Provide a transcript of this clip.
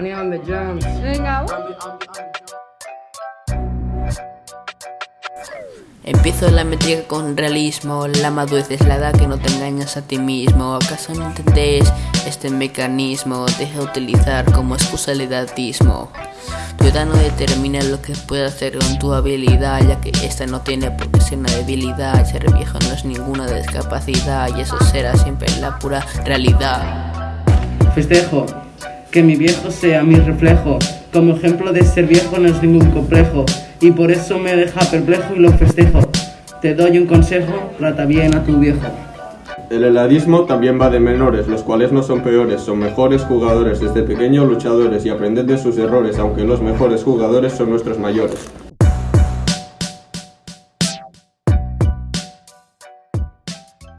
Honey on the. Venga. Empiezo la métrica con realismo, la madurez es la edad que no te engañas a ti mismo. ¿Acaso no entendéis este mecanismo? Deja de utilizar como excusa el edatismo. Tu edad no determina lo que puedes hacer con tu habilidad, ya que esta no tiene por qué ser una debilidad. Ser viejo no es ninguna discapacidad y eso será siempre la pura realidad. Festejo, que mi viejo sea mi reflejo. Como ejemplo de ser viejo no es ningún complejo y por eso me deja perplejo y lo festejo. Te doy un consejo, trata bien a tu viejo. El heladismo también va de menores, los cuales no son peores, son mejores jugadores desde pequeños luchadores y aprenden de sus errores, aunque los mejores jugadores son nuestros mayores.